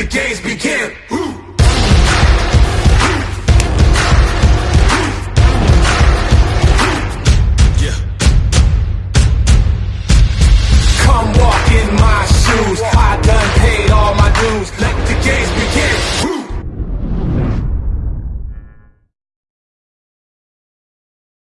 the games begin. Ooh. Come walk in my shoes. I done paid all my dues. Let the games